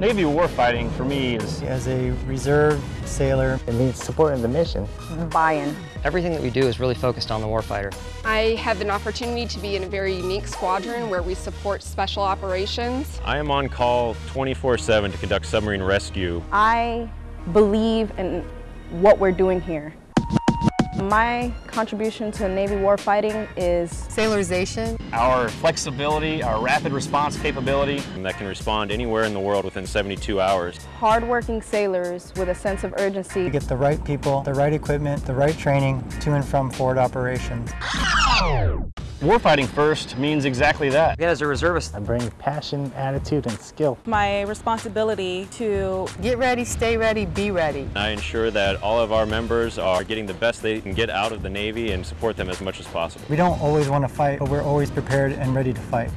Navy warfighting for me is As a reserve sailor, It means supporting the mission. buy-in. Everything that we do is really focused on the warfighter. I have an opportunity to be in a very unique squadron where we support special operations. I am on call 24-7 to conduct submarine rescue. I believe in what we're doing here. My contribution to Navy warfighting is Sailorization. our flexibility, our rapid response capability. and that can respond anywhere in the world within 72 hours. hardworking sailors with a sense of urgency. to get the right people, the right equipment, the right training to and from forward operations. Warfighting first means exactly that. Again, as a reservist, I bring passion, attitude, and skill. my responsibility to Get ready, stay ready, be ready. I ensure that all of our members are getting the best they can get out of the Navy and support them as much as possible. We don't always want to fight, but we're always prepared and ready to fight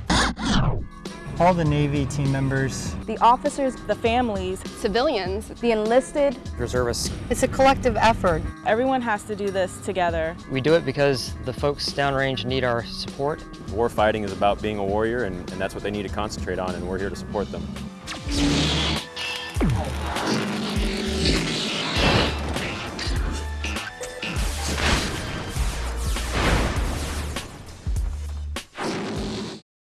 all the Navy team members, the officers, the families, civilians, the enlisted, reservists. It's a collective effort. Everyone has to do this together. We do it because the folks downrange need our support. War fighting is about being a warrior and, and that's what they need to concentrate on and we're here to support them.